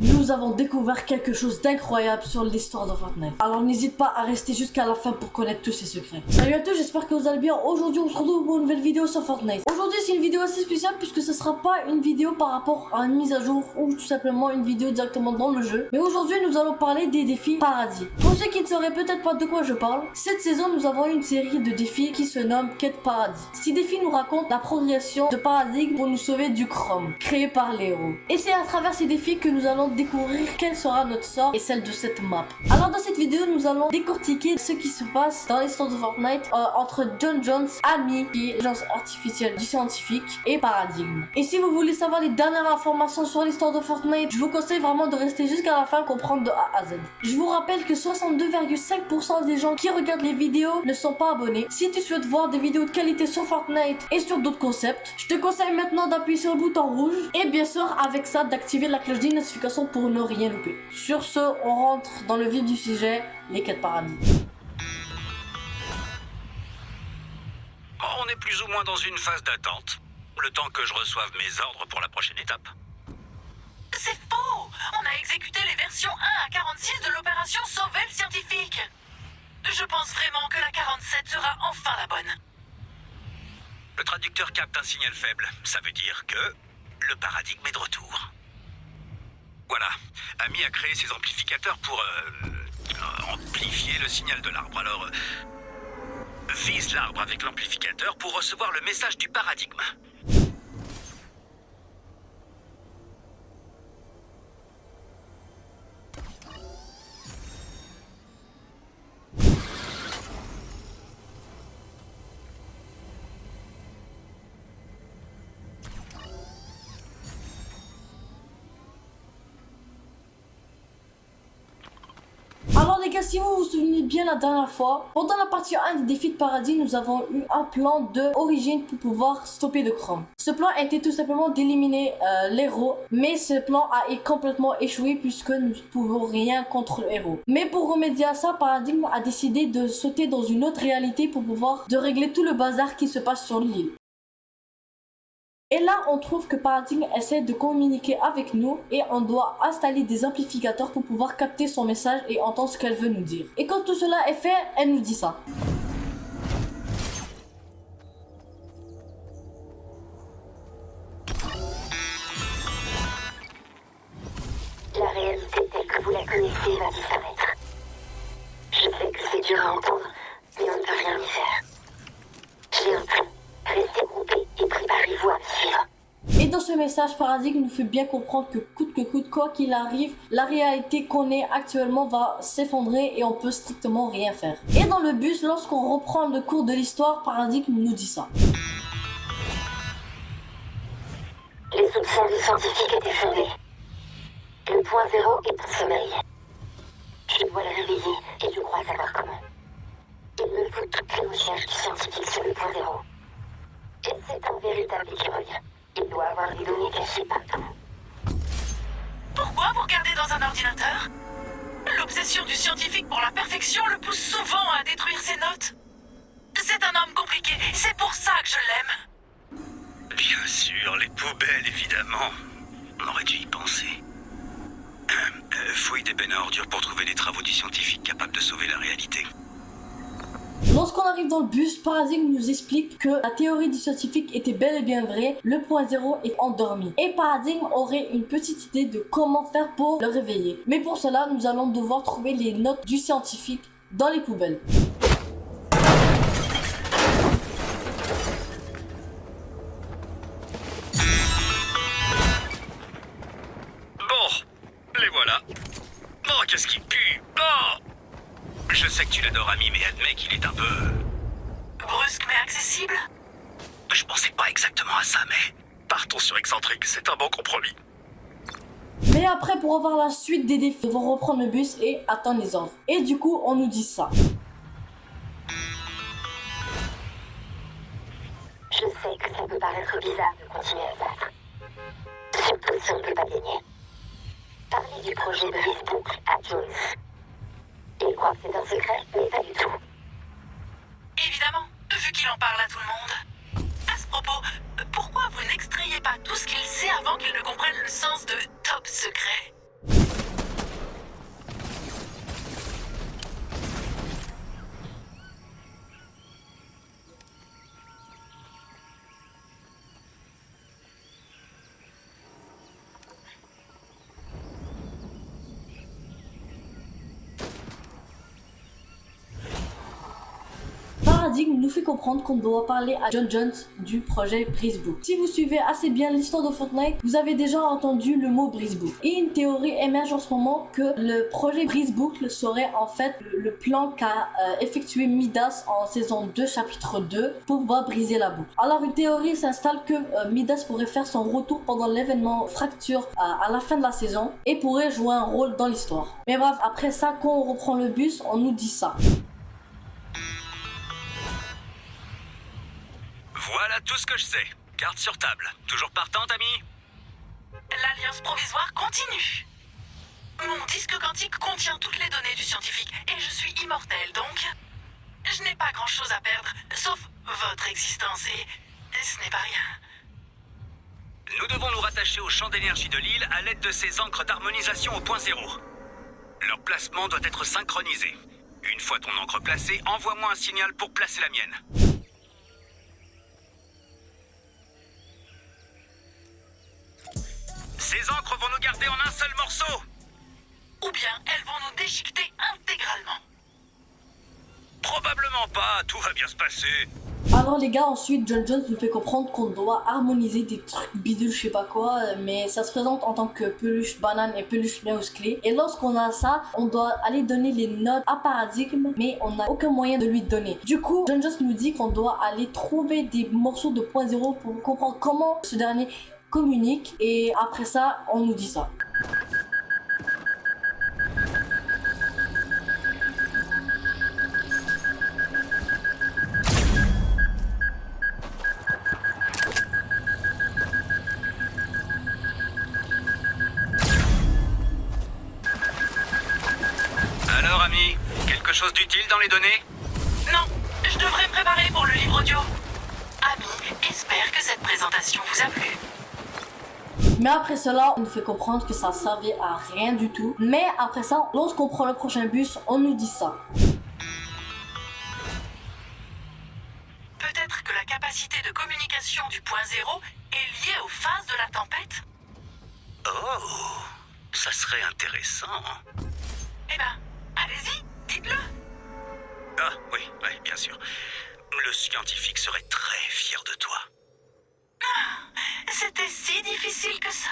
Nous avons découvert quelque chose d'incroyable sur l'histoire de Fortnite. Alors n'hésite pas à rester jusqu'à la fin pour connaître tous ces secrets. Salut à tous, j'espère que vous allez bien. Aujourd'hui, on se retrouve pour une nouvelle vidéo sur Fortnite. Aujourd'hui, c'est une vidéo assez spéciale puisque ce sera pas une vidéo par rapport à une mise à jour ou tout simplement une vidéo directement dans le jeu. Mais aujourd'hui, nous allons parler des défis paradis. Pour ceux qui ne sauraient peut-être pas de quoi je parle, cette saison, nous avons une série de défis qui se nomme Quête Paradis. Ces défis nous racontent la progression de paradigme pour nous sauver du chrome, créé par les héros. Et c'est à travers ces défis que nous allons découvrir quel sera notre sort et celle de cette map. Alors dans cette vidéo, nous allons décortiquer ce qui se passe dans l'histoire de Fortnite euh, entre John Jones, Ami, qui est artificielle du scientifique, et Paradigme. Et si vous voulez savoir les dernières informations sur l'histoire de Fortnite, je vous conseille vraiment de rester jusqu'à la fin comprendre de A à Z. Je vous rappelle que 62,5% des gens qui regardent les vidéos ne sont pas abonnés. Si tu souhaites voir des vidéos de qualité sur Fortnite et sur d'autres concepts, je te conseille maintenant d'appuyer sur le bouton rouge et bien sûr avec ça d'activer la cloche des pour ne rien louper. Sur ce, on rentre dans le vif du sujet, les quêtes paradis. On est plus ou moins dans une phase d'attente. Le temps que je reçoive mes ordres pour la prochaine étape. C'est faux On a exécuté les versions 1 à 46 de l'opération Sauver le scientifique Je pense vraiment que la 47 sera enfin la bonne. Le traducteur capte un signal faible. Ça veut dire que le paradigme est de retour. Voilà. Ami a créé ses amplificateurs pour euh, amplifier le signal de l'arbre. Alors, euh, vise l'arbre avec l'amplificateur pour recevoir le message du paradigme. Alors les gars, si vous vous souvenez bien la dernière fois, pendant la partie 1 des défis de paradis, nous avons eu un plan de origine pour pouvoir stopper le chrome. Ce plan était tout simplement d'éliminer euh, l'héros, mais ce plan a complètement échoué puisque nous ne pouvons rien contre le. Mais pour remédier à ça, Paradigme a décidé de sauter dans une autre réalité pour pouvoir de régler tout le bazar qui se passe sur l'île. Et là, on trouve que Paradigm essaie de communiquer avec nous et on doit installer des amplificateurs pour pouvoir capter son message et entendre ce qu'elle veut nous dire. Et quand tout cela est fait, elle nous dit ça. Message, Paradigme nous fait bien comprendre que coûte que coûte, quoi qu'il arrive, la réalité qu'on est actuellement va s'effondrer et on peut strictement rien faire. Et dans le bus, lorsqu'on reprend le cours de l'histoire, Paradigme nous dit ça. Les soupçons du scientifique étaient fondés. Le point zéro est en sommeil. Je dois le réveiller et je crois savoir comment. Il me faut toutes les recherches du scientifique sur le point zéro. Et c'est un véritable écureuil. Il doit avoir des données cachées partout. Pourquoi vous regardez dans un ordinateur? L'obsession du scientifique pour la perfection le pousse souvent Dans le bus, Paradigme nous explique que la théorie du scientifique était bel et bien vraie, le point zéro est endormi. Et Paradigme aurait une petite idée de comment faire pour le réveiller. Mais pour cela, nous allons devoir trouver les notes du scientifique dans les poubelles. Bon, les voilà. Oh, qu'est-ce qui pue Oh Je sais que tu l'adores, ami, mais admets qu'il est un peu... Brusque mais accessible Je pensais pas exactement à ça, mais... Partons sur excentrique, c'est un bon compromis. Mais après, pour avoir la suite des défis, nous devons reprendre le bus et attendre les ordres. Et du coup, on nous dit ça. Je sais que ça peut paraître bizarre de continuer à battre. Surtout si on ne peut pas gagner. Parlez du projet de Facebook à Jones. Il croit que c'est un secret, mais pas du tout. Évidemment, vu qu'il en parle à tout le monde. À ce propos, pourquoi vous n'extrayez pas tout ce qu'il sait avant qu'il ne comprenne le sens de top secret? Paradigme nous fait comprendre qu'on doit parler à John Jones du projet Brisebook. Si vous suivez assez bien l'histoire de Fortnite, vous avez déjà entendu le mot Brisebook. Et une théorie émerge en ce moment que le projet Brisebook serait en fait le plan qu'a euh, effectué Midas en saison 2 chapitre 2 pour pouvoir briser la boucle. Alors une théorie s'installe que euh, Midas pourrait faire son retour pendant l'événement Fracture euh, à la fin de la saison et pourrait jouer un rôle dans l'histoire. Mais bref, après ça, quand on reprend le bus, on nous dit ça. Tout ce que je sais. Carte sur table. Toujours partante, ami L'alliance provisoire continue. Mon disque quantique contient toutes les données du scientifique et je suis immortel, donc je n'ai pas grand-chose à perdre, sauf votre existence et ce n'est pas rien. Nous devons nous rattacher au champ d'énergie de l'île à l'aide de ces encres d'harmonisation au point zéro. Leur placement doit être synchronisé. Une fois ton encre placée, envoie-moi un signal pour placer la mienne. Ces encres vont nous garder en un seul morceau Ou bien elles vont nous déchiqueter intégralement. Probablement pas, tout va bien se passer. Alors les gars, ensuite John Jones nous fait comprendre qu'on doit harmoniser des trucs bidules, je sais pas quoi, mais ça se présente en tant que peluche banane et peluche mouse clé. Et lorsqu'on a ça, on doit aller donner les notes à Paradigme, mais on n'a aucun moyen de lui donner. Du coup, John Jones nous dit qu'on doit aller trouver des morceaux de point zéro pour comprendre comment ce dernier communique. Et après ça, on nous dit ça. Alors, ami, quelque chose d'utile dans les données? Non, je devrais me préparer pour le livre audio. Ami, espère que cette présentation vous a plu. Mais après cela, on nous fait comprendre que ça servait à rien du tout. Mais après ça, lorsqu'on prend le prochain bus, on nous dit ça. Peut-être que la capacité de communication du point zéro est liée aux phases de la tempête? Oh, ça serait intéressant. Eh ben, allez-y, dites-le. Ah, oui, oui, bien sûr. Le scientifique serait très fier de toi. C'était si difficile que ça.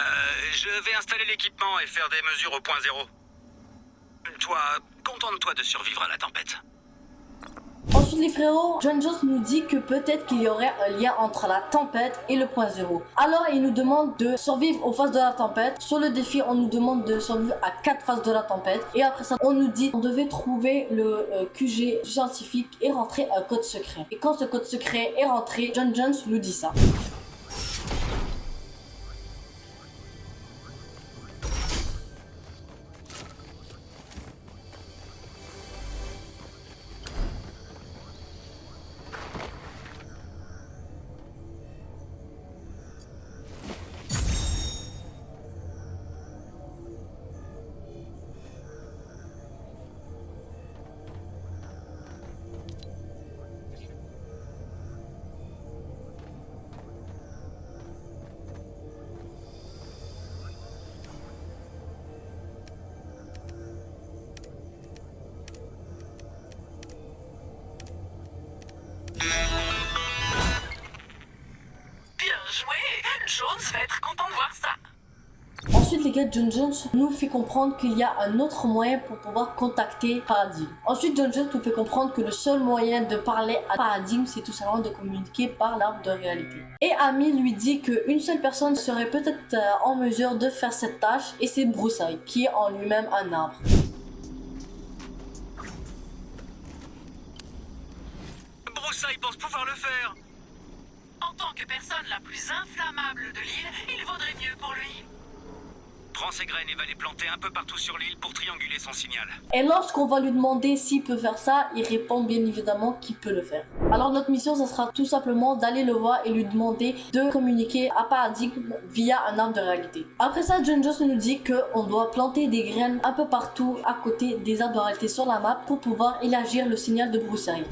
Euh, je vais installer l'équipement et faire des mesures au point zéro. Toi, contente-toi de survivre à la tempête. Les frérots, John Jones nous dit que peut-être qu'il y aurait un lien entre la tempête et le point zéro. Alors il nous demande de survivre aux phases de la tempête. Sur le défi, on nous demande de survivre à quatre phases de la tempête. Et après ça, on nous dit qu'on devait trouver le euh, QG scientifique et rentrer un code secret. Et quand ce code secret est rentré, John Jones nous dit ça. Gars, John Jones nous fait comprendre qu'il y a un autre moyen pour pouvoir contacter Paradigm. Ensuite, John Jones nous fait comprendre que le seul moyen de parler à Paradigm, c'est tout simplement de communiquer par l'arbre de réalité. Et Amy lui dit qu'une seule personne serait peut-être euh, en mesure de faire cette tâche, et c'est Broussaille, qui est en lui-même un arbre. Broussaille pense pouvoir le faire. En tant que personne la plus inflammable de l'île, il vaudrait mieux pour lui. Ses graines et va les planter un peu partout sur l'île pour trianguler son signal. Et lorsqu'on va lui demander s'il peut faire ça, il répond bien évidemment qu'il peut le faire. Alors notre mission, ça sera tout simplement d'aller le voir et lui demander de communiquer à Paradigme via un arbre de réalité. Après ça, John Jones nous dit qu'on doit planter des graines un peu partout à côté des arbres de réalité sur la map pour pouvoir élargir le signal de broussaille.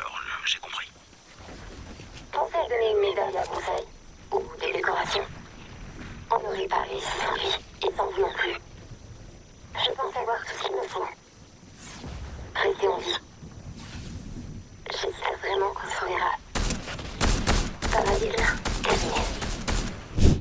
alors, euh, j'ai compris. Pensez à donner une médaille à Conseil, ou des décorations. On aurait pas réussi sans lui, et sans vous non plus. Je pense avoir tout ce qu'il me faut. Restez en vie. J'espère vraiment qu'on se reverra. Ça va Camille.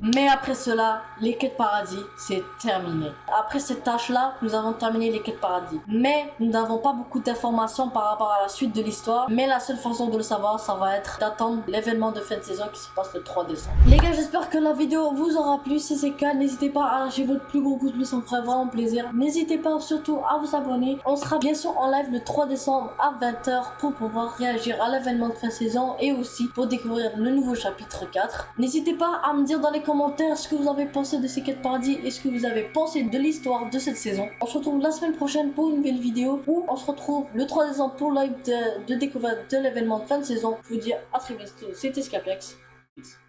Mais après cela, les quêtes paradis, c'est terminé. Après cette tâche-là, nous avons terminé les quêtes paradis. Mais nous n'avons pas beaucoup d'informations par rapport à la suite de l'histoire. Mais la seule façon de le savoir, ça va être d'attendre l'événement de fin de saison qui se passe le 3 décembre. Les gars, j'espère que la vidéo vous aura plu. Si c'est le cas, n'hésitez pas à lâcher votre plus gros pouce bleu, ça me ferait vraiment plaisir. N'hésitez pas surtout à vous abonner. On sera bien sûr en live le 3 décembre à 20h pour pouvoir réagir à l'événement de fin de saison et aussi pour découvrir le nouveau chapitre 4. N'hésitez pas à me dire dans les commentaires ce que vous avez pensé de ces quêtes paradis et ce que vous avez pensé de l'histoire de cette saison. On se retrouve la semaine prochaine pour une nouvelle vidéo où on se retrouve le 3 décembre pour live de, découverte de l'événement de fin de saison. Je vous dis à très bientôt. C'était. Peace.